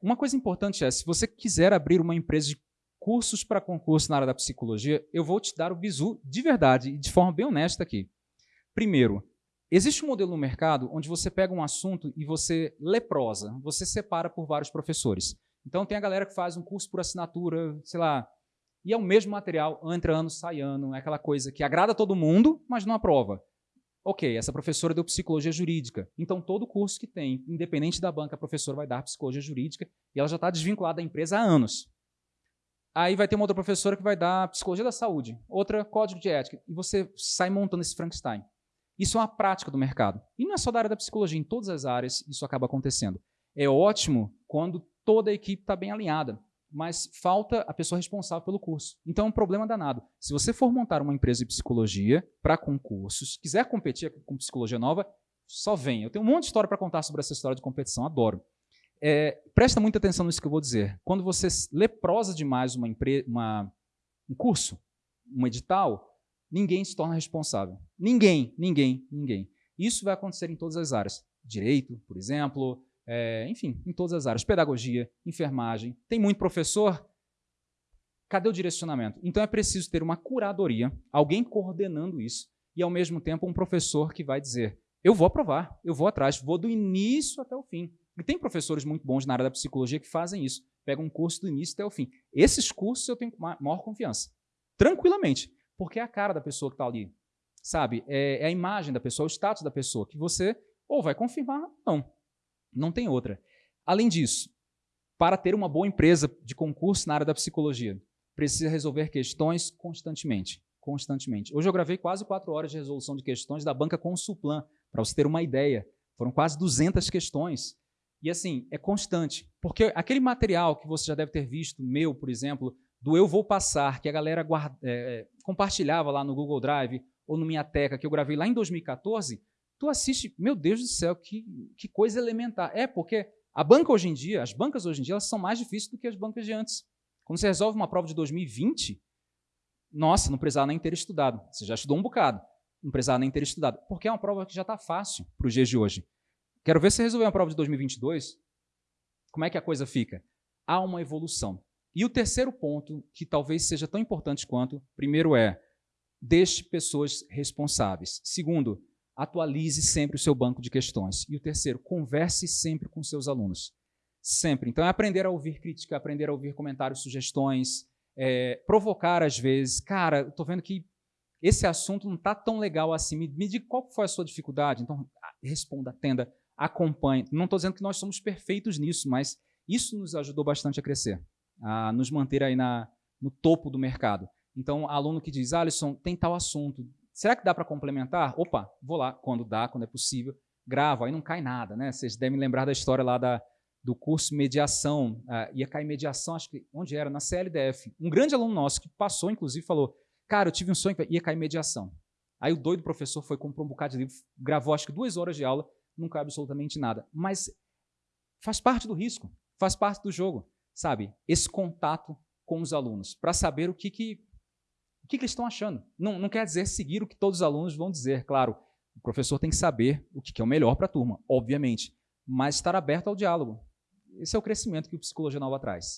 Uma coisa importante é, se você quiser abrir uma empresa de cursos para concurso na área da psicologia, eu vou te dar o bizu de verdade e de forma bem honesta aqui. Primeiro, existe um modelo no mercado onde você pega um assunto e você leprosa, você separa por vários professores. Então tem a galera que faz um curso por assinatura, sei lá, e é o mesmo material, entra ano, sai ano, é aquela coisa que agrada todo mundo, mas não aprova. Ok, essa professora deu psicologia jurídica, então todo curso que tem, independente da banca, a professora vai dar psicologia jurídica e ela já está desvinculada da empresa há anos. Aí vai ter uma outra professora que vai dar psicologia da saúde, outra código de ética, e você sai montando esse Frankenstein. Isso é uma prática do mercado. E não é só da área da psicologia, em todas as áreas isso acaba acontecendo. É ótimo quando toda a equipe está bem alinhada mas falta a pessoa responsável pelo curso. Então é um problema danado. Se você for montar uma empresa de psicologia para concursos, quiser competir com psicologia nova, só vem. Eu tenho um monte de história para contar sobre essa história de competição, adoro. É, presta muita atenção nisso que eu vou dizer. Quando você leprosa demais uma, uma um curso, um edital, ninguém se torna responsável. Ninguém, ninguém, ninguém. Isso vai acontecer em todas as áreas. Direito, por exemplo, é, enfim, em todas as áreas, pedagogia, enfermagem, tem muito professor, cadê o direcionamento? Então é preciso ter uma curadoria, alguém coordenando isso, e ao mesmo tempo um professor que vai dizer, eu vou aprovar, eu vou atrás, vou do início até o fim. E tem professores muito bons na área da psicologia que fazem isso, pegam um curso do início até o fim. Esses cursos eu tenho maior confiança, tranquilamente, porque é a cara da pessoa que está ali, sabe? É, é a imagem da pessoa, é o status da pessoa, que você ou vai confirmar, não. Não tem outra. Além disso, para ter uma boa empresa de concurso na área da psicologia, precisa resolver questões constantemente. Constantemente. Hoje eu gravei quase quatro horas de resolução de questões da banca Consulplan, para você ter uma ideia. Foram quase 200 questões. E assim, é constante. Porque aquele material que você já deve ter visto, meu, por exemplo, do Eu Vou Passar, que a galera guarda, é, é compartilhava lá no Google Drive ou no Minha Teca, que eu gravei lá em 2014, tu assiste, meu Deus do céu, que, que coisa elementar. É, porque a banca hoje em dia, as bancas hoje em dia, elas são mais difíceis do que as bancas de antes. Quando você resolve uma prova de 2020, nossa, não precisava nem ter estudado. Você já estudou um bocado, não precisava nem ter estudado. Porque é uma prova que já está fácil para os dias de hoje. Quero ver se resolver uma prova de 2022, como é que a coisa fica? Há uma evolução. E o terceiro ponto, que talvez seja tão importante quanto, primeiro é, deixe pessoas responsáveis. Segundo, atualize sempre o seu banco de questões. E o terceiro, converse sempre com seus alunos. Sempre. Então, é aprender a ouvir crítica, aprender a ouvir comentários, sugestões, é, provocar às vezes. Cara, estou vendo que esse assunto não está tão legal assim. Me, me diga qual foi a sua dificuldade. Então, responda, atenda, acompanhe. Não estou dizendo que nós somos perfeitos nisso, mas isso nos ajudou bastante a crescer, a nos manter aí na, no topo do mercado. Então, aluno que diz, Alisson, tem tal assunto, Será que dá para complementar? Opa, vou lá, quando dá, quando é possível, gravo, aí não cai nada, né? Vocês devem lembrar da história lá da, do curso mediação, uh, ia cair mediação, acho que, onde era? Na CLDF. Um grande aluno nosso que passou, inclusive, falou, cara, eu tive um sonho que ia cair mediação. Aí o doido professor foi, comprou um bocado de livro, gravou acho que duas horas de aula, não cai absolutamente nada. Mas faz parte do risco, faz parte do jogo, sabe? Esse contato com os alunos, para saber o que, que o que, que eles estão achando. Não, não quer dizer seguir o que todos os alunos vão dizer, claro. O professor tem que saber o que, é o melhor para a turma, obviamente, mas estar aberto ao diálogo. Esse é o crescimento que o Psicologia Nova traz.